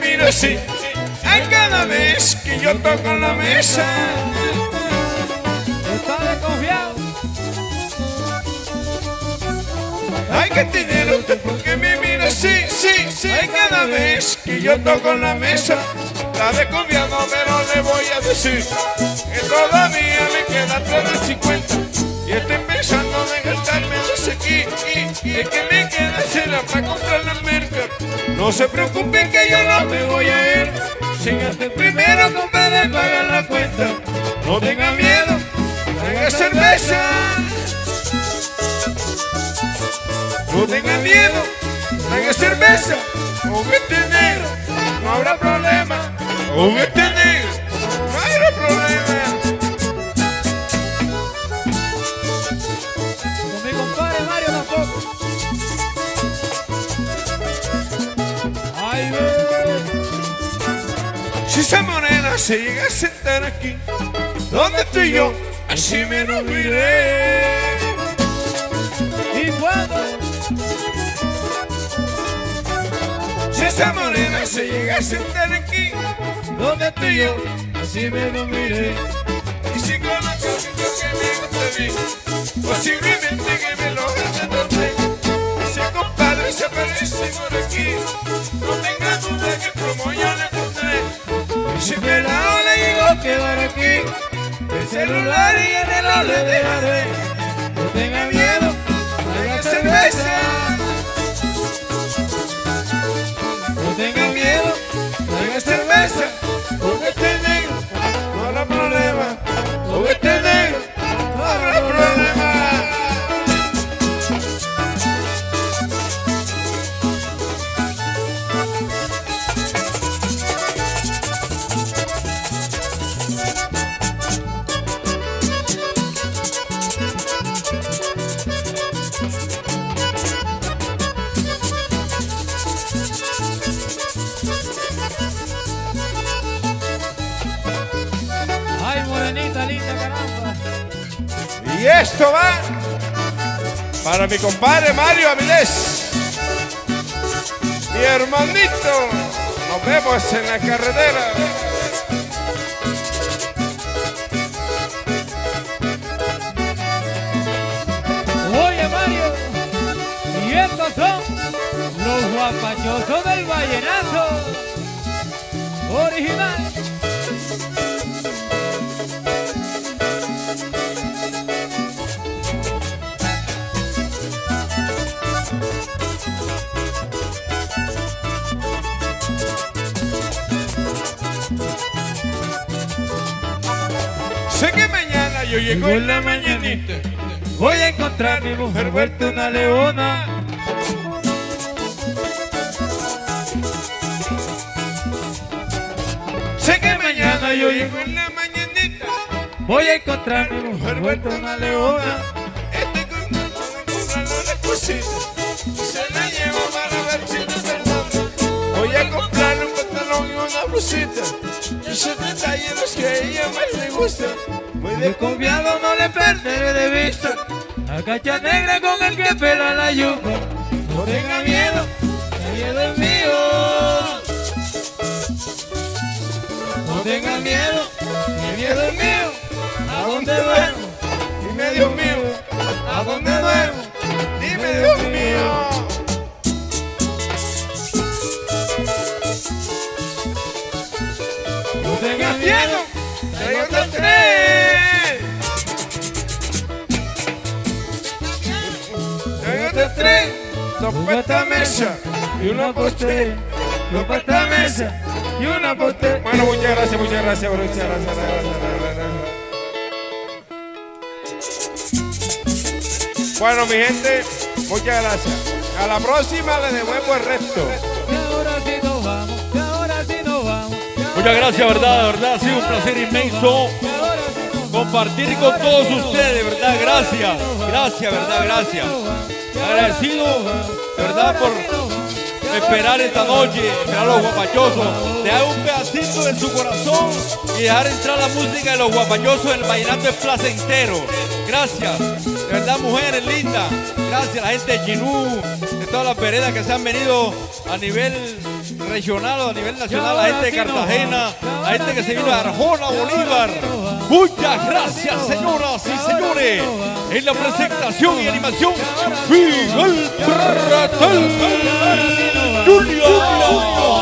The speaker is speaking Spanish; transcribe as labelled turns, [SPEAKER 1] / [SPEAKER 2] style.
[SPEAKER 1] mira así. Ay, cada vez que yo toco la mesa.
[SPEAKER 2] Está desconfiado.
[SPEAKER 1] Hay que tener usted porque me mira así, sí, sí. Ay, cada vez que yo toco la mesa. Está desconfiado, pero le voy a decir que todavía me queda 350. Y estoy pensando en gastarme dos aquí. Y, y el No se preocupen que yo no me voy a ir. Sin antes primero comprar y pagar la cuenta. No tenga miedo, traiga cerveza. No tenga miedo, traiga cerveza. Con este negro no habrá problema. Con este negro Si esa morena se llega a sentar aquí, donde estoy yo, así me lo miré.
[SPEAKER 2] ¿Y cuándo?
[SPEAKER 1] Si esa morena se llega a sentar aquí, donde estoy yo,
[SPEAKER 2] Así me lo miré.
[SPEAKER 1] y si con la cosita que me gusta mí, posiblemente que me lo gane Ese compadre se aparece por aquí, celular y el reloj le dejaré.
[SPEAKER 2] No tenga miedo.
[SPEAKER 1] Traiga cerveza.
[SPEAKER 2] No tenga miedo.
[SPEAKER 1] Traiga cerveza,
[SPEAKER 2] caramba.
[SPEAKER 1] Y esto va para mi compadre Mario Avilés, mi hermanito. Nos vemos en la carretera.
[SPEAKER 2] Oye, Mario. Y estos son los guapachosos del vallenato. Original.
[SPEAKER 1] Sé que mañana yo llego en la mañanita.
[SPEAKER 2] Voy a encontrar mi mujer vuelta una leona.
[SPEAKER 1] Sé que mañana yo llego en la mañanita.
[SPEAKER 2] Voy a encontrar mi mujer vuelta una leona.
[SPEAKER 1] Estoy cosita. Pantalón y una blusita. Y esos detalles que a ella más le gustan. Muy
[SPEAKER 2] Desconfiado no le perderé de vista. La cacha negra con el que pela la yuca. No tenga miedo, el miedo es mío. No tenga miedo, el miedo es mío. ¿A dónde duermo?
[SPEAKER 1] Dime Dios mío, ¿a dónde duermo? Dime Dios mío. ¡Traigo otro tren! Dos para esta mesa y una para usted. Dos para esta mesa y una usted. Bueno, muchas gracias, muchas gracias, muchas gracias. gracias, gracias, gracias. Bueno, mi gente, muchas gracias. A la próxima le devuelvo el resto.
[SPEAKER 2] que ahora sí nos vamos, que ahora sí nos vamos.
[SPEAKER 3] Muchas gracias,
[SPEAKER 2] nos
[SPEAKER 3] verdad, de verdad, ha sido un placer
[SPEAKER 2] nos
[SPEAKER 3] inmenso compartir con todos ustedes, de verdad, gracias, gracias, verdad, gracias. Agradecido, de verdad, por esperar esta noche, esperar a los guapachosos, dejar un pedacito de su corazón y dejar entrar la música de los guapachosos el vallenato es placentero. Gracias, de verdad, mujeres lindas, gracias a la gente de Chinú, de todas las veredas que se han venido a nivel regional o a nivel nacional, la gente de Cartagena, la gente que se vino de Arjona, Bolívar. Muchas gracias, señoras y señores. En la presentación y animación, Miguel Pratel Junior.